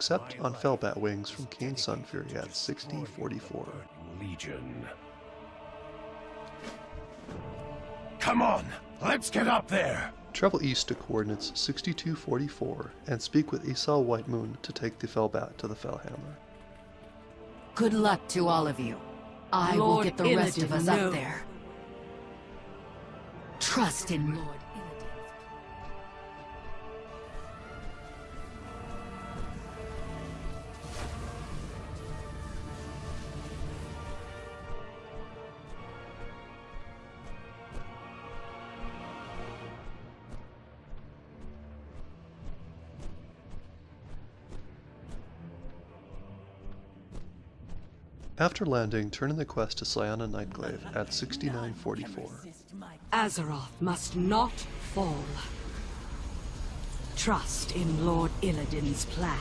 except on Felbat wings from Kayn Sunfury at 6044. Legion. Come on, let's get up there! Travel east to coordinates 6244 and speak with Esau Whitemoon to take the Felbat to the Fel Hammer. Good luck to all of you. I will get the rest of us knows. up there. Trust in Lord After landing, turn in the quest to Cyana Nightglaive at 6944. Azeroth must not fall. Trust in Lord Illidan's plan.